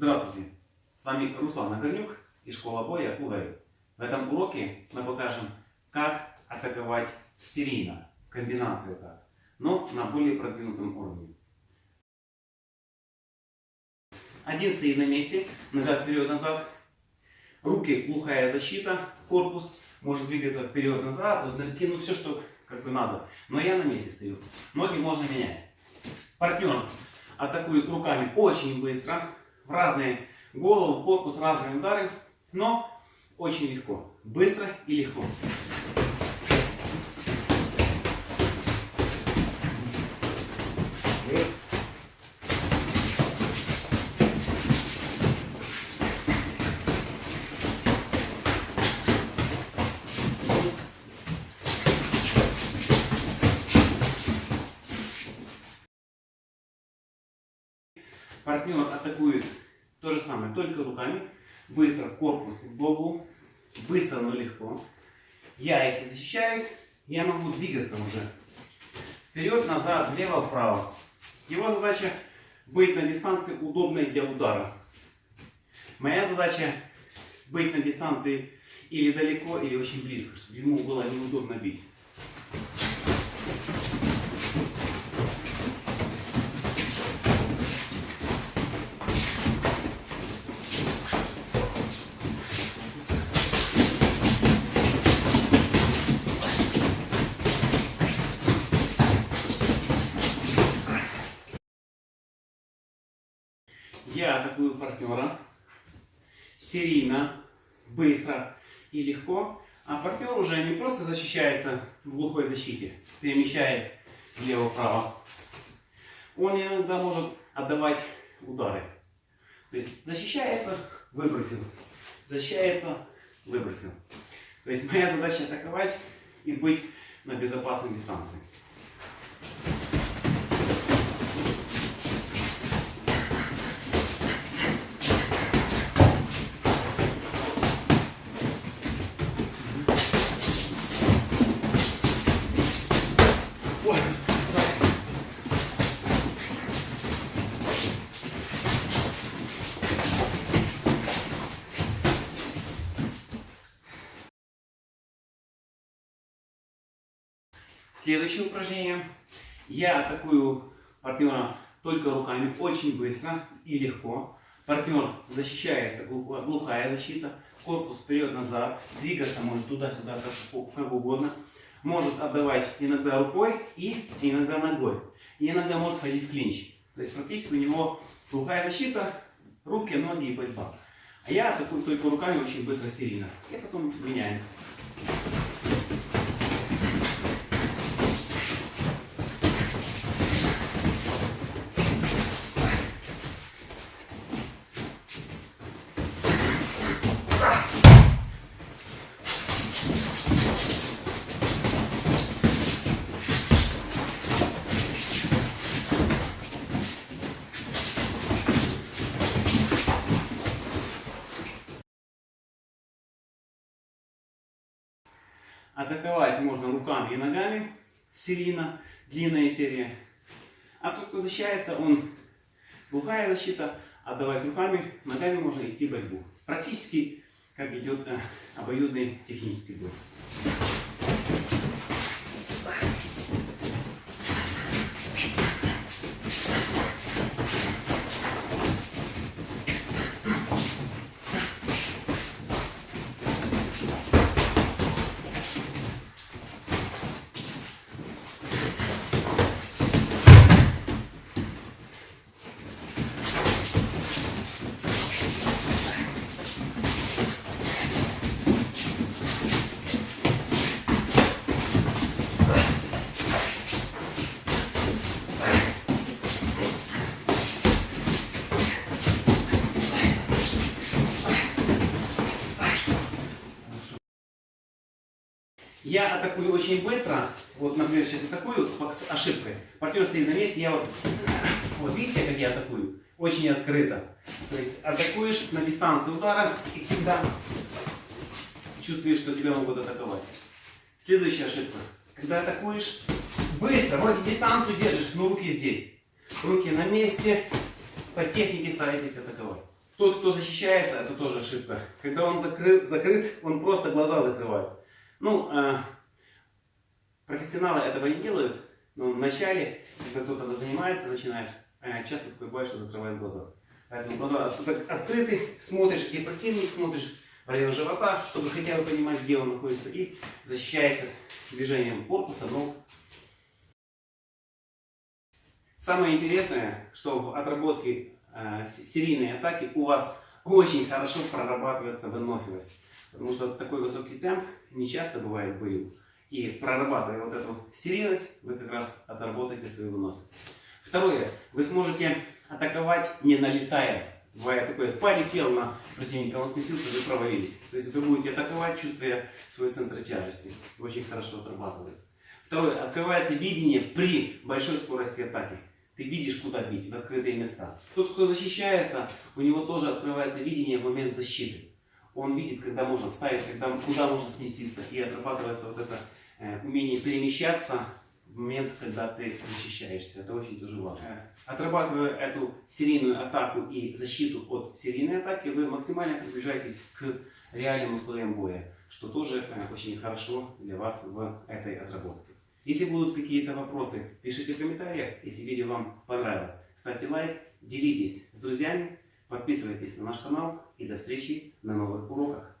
Здравствуйте! С вами Руслан Нагорнюк и школа боя УВЭЙ. В этом уроке мы покажем, как атаковать серийно, комбинацию так, но на более продвинутом уровне. Один стоит на месте, нога вперед-назад, руки глухая защита, корпус может двигаться вперед-назад, ну все, что как бы надо. Но я на месте стою. Ноги можно менять. Партнер атакует руками очень быстро, в разные головы, в корпус, разные удары, но очень легко, быстро и легко. Партнер атакует то же самое, только руками. Быстро в корпус, в голову. Быстро, но легко. Я, если защищаюсь, я могу двигаться уже. Вперед, назад, влево, вправо. Его задача быть на дистанции удобной для удара. Моя задача быть на дистанции или далеко, или очень близко, чтобы ему было неудобно бить. Я атакую партнера серийно, быстро и легко. А партнер уже не просто защищается в глухой защите, перемещаясь влево-вправо. Он иногда может отдавать удары. То есть защищается, выбросил. Защищается, выбросил. То есть моя задача атаковать и быть на безопасной дистанции. Следующее упражнение. Я атакую партнера только руками, очень быстро и легко. Партнер защищается, глухая защита, корпус вперед-назад, двигаться может туда-сюда, как, как угодно. Может отдавать иногда рукой и иногда ногой. И иногда может ходить в клинч. То есть практически у него глухая защита, руки, ноги и борьба. А я атакую только руками очень быстро, серийно. И потом меняемся. Атаковать можно руками и ногами, серийно, длинная серия. А тот, кто защищается, он глухая защита, отдавать руками, ногами можно идти в борьбу. Практически как идет э, обоюдный технический бой. Я атакую очень быстро. Вот, например, сейчас атакую с ошибкой. Партнер стоит на месте, я вот... Вот видите, как я атакую? Очень открыто. То есть атакуешь на дистанции удара и всегда чувствуешь, что тебя могут атаковать. Следующая ошибка. Когда атакуешь, быстро, вроде дистанцию держишь, но руки здесь. Руки на месте, по технике старайтесь атаковать. Тот, кто защищается, это тоже ошибка. Когда он закрыт, закрыт он просто глаза закрывает. Ну, э, профессионалы этого не делают, но в начале, когда кто-то занимается, начинает, э, часто такое бывает, что закрывает глаза. Поэтому глаза открыты, смотришь, где противник, смотришь в район живота, чтобы хотя бы понимать, где он находится, и защищайся движением корпуса, ног. Самое интересное, что в отработке э, серийной атаки у вас очень хорошо прорабатывается выносливость. Потому что такой высокий темп не часто бывает в бою. И прорабатывая вот эту серийность, вы как раз отработаете свою выносливость. Второе. Вы сможете атаковать не налетая. Бывает такое, полетел на противника, он сместился, вы провалились. То есть вы будете атаковать, чувствуя свой центр тяжести. Очень хорошо отрабатывается. Второе. Открывается видение при большой скорости атаки. Ты видишь, куда бить, в открытые места. Тот, кто защищается, у него тоже открывается видение в момент защиты. Он видит, когда можно вставить, когда, куда можно сместиться. И отрабатывается вот это э, умение перемещаться в момент, когда ты защищаешься. Это очень тоже важно. Отрабатывая эту серийную атаку и защиту от серийной атаки, вы максимально приближаетесь к реальным условиям боя, что тоже э, очень хорошо для вас в этой отработке. Если будут какие-то вопросы, пишите в комментариях. Если видео вам понравилось, ставьте лайк, делитесь с друзьями, подписывайтесь на наш канал и до встречи на новых уроках.